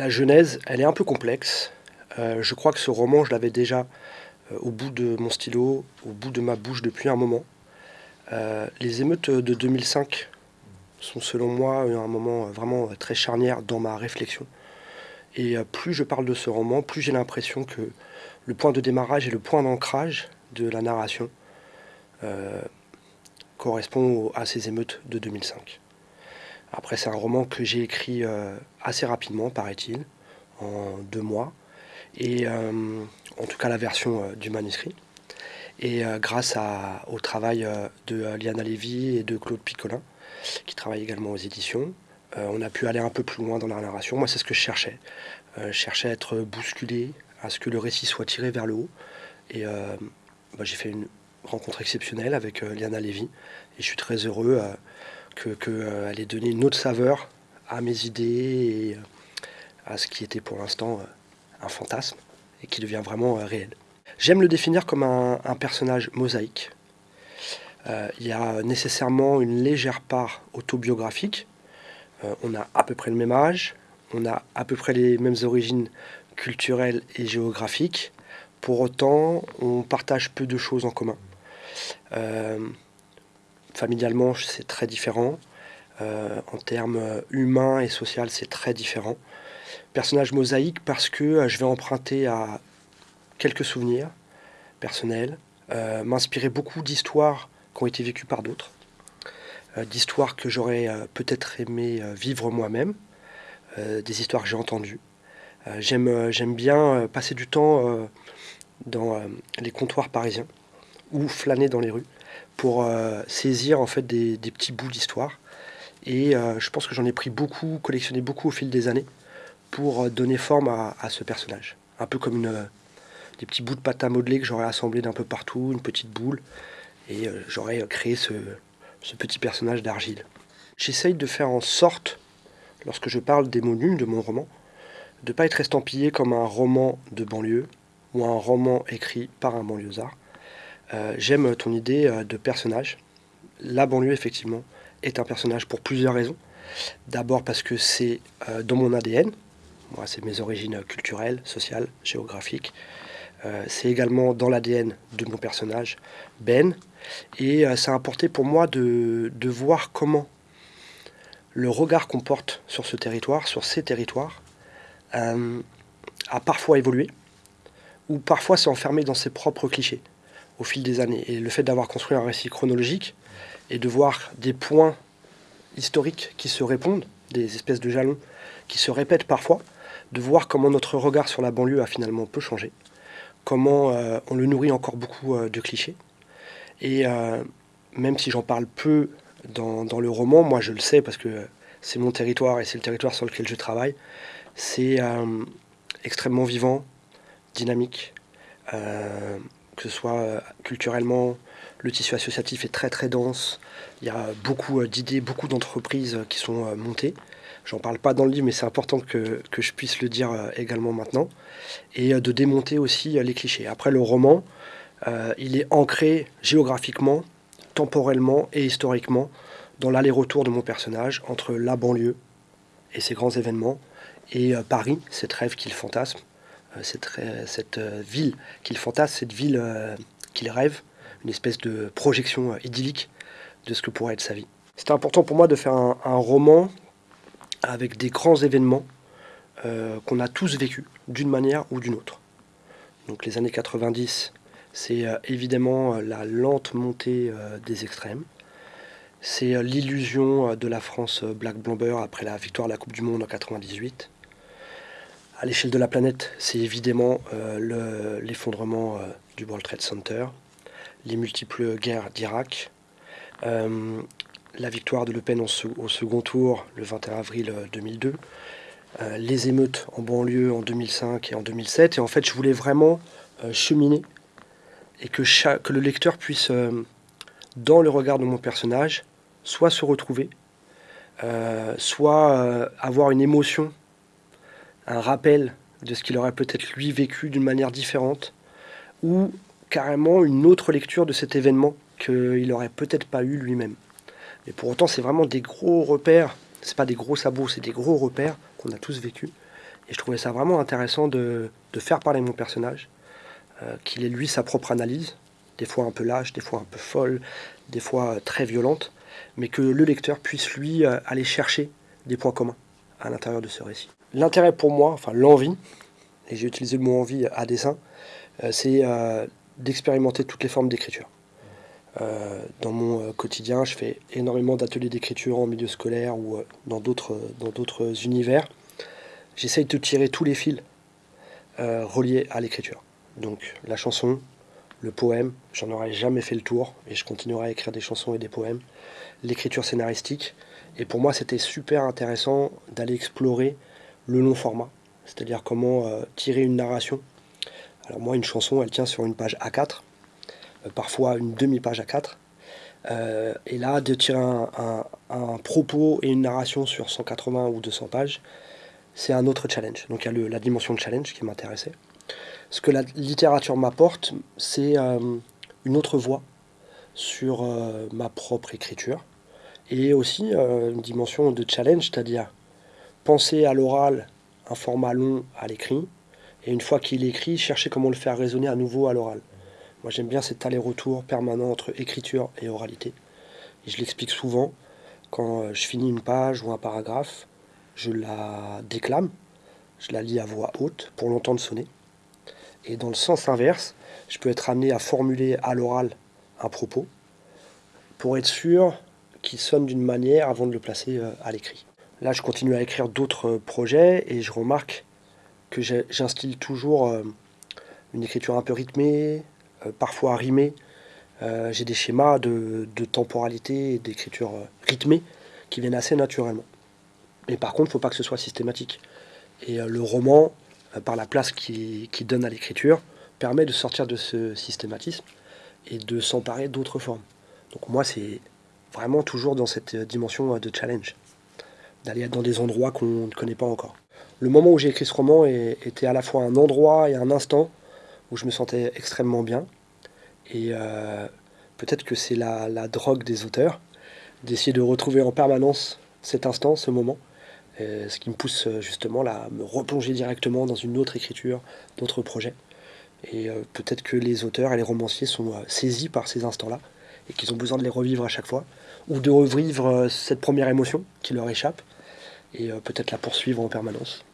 La genèse, elle est un peu complexe. Euh, je crois que ce roman, je l'avais déjà euh, au bout de mon stylo, au bout de ma bouche depuis un moment. Euh, les émeutes de 2005 sont selon moi un moment vraiment très charnière dans ma réflexion. Et plus je parle de ce roman, plus j'ai l'impression que le point de démarrage et le point d'ancrage de la narration correspond à ces émeutes de 2005. Après, c'est un roman que j'ai écrit assez rapidement, paraît-il, en deux mois et euh, en tout cas la version euh, du manuscrit. Et euh, grâce au travail de Liana Lévy et de Claude Picolin, qui travaillent également aux éditions, on a pu aller un peu plus loin dans la narration. Moi, c'est ce que je cherchais. je cherchais à être bousculé, à ce que le récit soit tiré vers le haut. Et bah, j'ai fait une rencontre exceptionnelle avec Liana Lévy. Et je suis très heureux que, ait donné une autre saveur à mes idées et à ce qui était pour l'instant un fantasme et qui devient vraiment euh, réel. J'aime le définir comme un, personnage mosaïque. Euh, il y a nécessairement une légère part autobiographique. Euh, on a à peu près le même âge, on a à peu près les mêmes origines culturelles et géographiques. Pour autant, on partage peu de choses en commun. Familialement, c'est très différent. en termes humains et sociaux, c'est très différent personnage mosaïque parce que euh, je vais emprunter à quelques souvenirs personnels, euh, m'inspirer beaucoup d'histoires qui ont été vécues par d'autres, euh, d'histoires que j'aurais peut-être aimé vivre moi-même, des histoires que j'ai entendues. J'aime bien passer du temps dans les comptoirs parisiens ou flâner dans les rues pour saisir en fait des, petits bouts d'histoire. Et je pense que j'en ai pris beaucoup, collectionné beaucoup au fil des années pour euh, donner forme à, ce personnage. Un peu comme euh, des petits bouts de pâte à modeler que j'aurais assemblés d'un peu partout, une petite boule, et euh, j'aurais créé ce, petit personnage d'argile. J'essaye de faire en sorte, lorsque je parle des mots nus de mon roman, de ne pas être estampillé comme un roman de banlieue ou un roman écrit par un banlieusard. J'aime ton idée de personnage. La banlieue, effectivement, est un personnage pour plusieurs raisons. D'abord parce que c'est dans mon ADN, moi, c'est mes origines culturelles, sociales, géographiques. Euh, c'est également dans l'ADN de mon personnage, Ben. Et euh, ça a apporté pour moi de, voir comment le regard qu'on porte sur ce territoire, sur ces territoires, euh, a parfois évolué, ou parfois s'est enfermé dans ses propres clichés au fil des années. Et le fait d'avoir construit un récit chronologique et de voir des points historiques qui se répondent, des espèces de jalons qui se répètent parfois, de voir comment notre regard sur la banlieue a finalement peu changé, comment euh, on le nourrit encore beaucoup euh, de clichés. Et euh, même si j'en parle peu dans, dans, le roman, moi je le sais parce que c'est mon territoire et c'est le territoire sur lequel je travaille, c'est extrêmement vivant, dynamique, que ce soit culturellement, le tissu associatif est très très dense, il y a beaucoup d'idées, beaucoup d'entreprises qui sont montées. J'en parle pas dans le livre, mais c'est important que, je puisse le dire euh, également maintenant. Et euh, de démonter aussi euh, les clichés. Après, le roman, il est ancré géographiquement, temporellement et historiquement dans l'aller-retour de mon personnage entre la banlieue et ses grands événements et Paris, cette rêve qu'il fantasme, cette, cette ville qu'il fantasme, cette ville qu'il rêve, une espèce de projection idyllique de ce que pourrait être sa vie. C'était important pour moi de faire un roman avec des grands événements euh, qu'on a tous vécus d'une manière ou d'une autre. Donc les années 90, c'est euh, évidemment euh, la lente montée des extrêmes. C'est l'illusion de la France Black Blamber après la victoire de la Coupe du Monde en 98. À l'échelle de la planète, c'est évidemment l'effondrement du World Trade Center, les multiples guerres d'Irak, la victoire de Le Pen au second tour le 21 avril 2002, euh, euh, les émeutes en banlieue en 2005 et en 2007. Et en fait, je voulais vraiment euh, cheminer et que, que, le lecteur puisse, dans le regard de mon personnage, soit se retrouver, soit avoir une émotion, un rappel de ce qu'il aurait peut-être lui vécu d'une manière différente, ou carrément une autre lecture de cet événement qu'il n'aurait peut-être pas eu lui-même. Mais pour autant, c'est vraiment des gros repères. C'est pas des gros sabots, c'est des gros repères qu'on a tous vécu Et je trouvais ça vraiment intéressant de, faire parler mon personnage, euh, qu'il ait lui sa propre analyse, des fois un peu lâche, des fois un peu folle, des fois très violente, mais que le lecteur puisse lui euh, aller chercher des points communs à l'intérieur de ce récit. L'intérêt pour moi, enfin l'envie, et j'ai utilisé le mot envie à dessein, euh, c'est d'expérimenter toutes les formes d'écriture. dans mon quotidien, je fais énormément d'ateliers d'écriture en milieu scolaire ou dans d'autres univers j'essaye de tirer tous les fils euh, reliés à l'écriture. Donc la chanson, le poème, j'en aurais jamais fait le tour et je continuerai à écrire des chansons et des poèmes. L'écriture scénaristique. Et pour moi, c'était super intéressant d'aller explorer le long format, c'est-à-dire comment euh, tirer une narration. Alors moi, une chanson, elle tient sur une page A4, euh, parfois une demi-page A4. et là, de tirer un, propos et une narration sur 180 ou 200 pages, c'est un autre challenge. Donc il y a la dimension de challenge qui m'intéressait. Ce que la littérature m'apporte, c'est euh, une autre voie sur euh, ma propre écriture. Et aussi euh, une dimension de challenge, c'est-à-dire penser à l'oral un format long à l'écrit, et une fois qu'il est écrit, chercher comment le faire résonner à nouveau à l'oral. Moi j'aime bien cet aller-retour permanent entre écriture et oralité. Et je l'explique souvent, quand je finis une page ou un paragraphe, je la déclame, je la lis à voix haute pour l'entendre sonner. Et dans le sens inverse, je peux être amené à formuler à l'oral un propos pour être sûr qu'il sonne d'une manière avant de le placer euh, à l'écrit. Là, je continue à écrire d'autres euh, projets et je remarque que j'instille toujours euh, une écriture un peu rythmée, parfois rimée. J'ai des schémas de, temporalité et d'écriture rythmée qui viennent assez naturellement. Mais par contre, il ne faut pas que ce soit systématique. Et le roman, par la place qu'il qui donne à l'écriture, permet de sortir de ce systématisme et de s'emparer d'autres formes. Donc moi, c'est vraiment toujours dans cette dimension euh, de challenge, d'aller dans des endroits qu'on ne connaît pas encore. Le moment où j'ai écrit ce roman était à la fois un endroit et un instant où je me sentais extrêmement bien. Et peut-être que c'est la, la drogue des auteurs, d'essayer de retrouver en permanence cet instant, ce moment. Euh, ce qui me pousse euh, justement là, à me replonger directement dans une autre écriture, d'autres projets. Et euh, peut-être que les auteurs et les romanciers sont saisis par ces instants-là et qu'ils ont besoin de les revivre à chaque fois, ou de revivre cette première émotion qui leur échappe, et peut-être la poursuivre en permanence.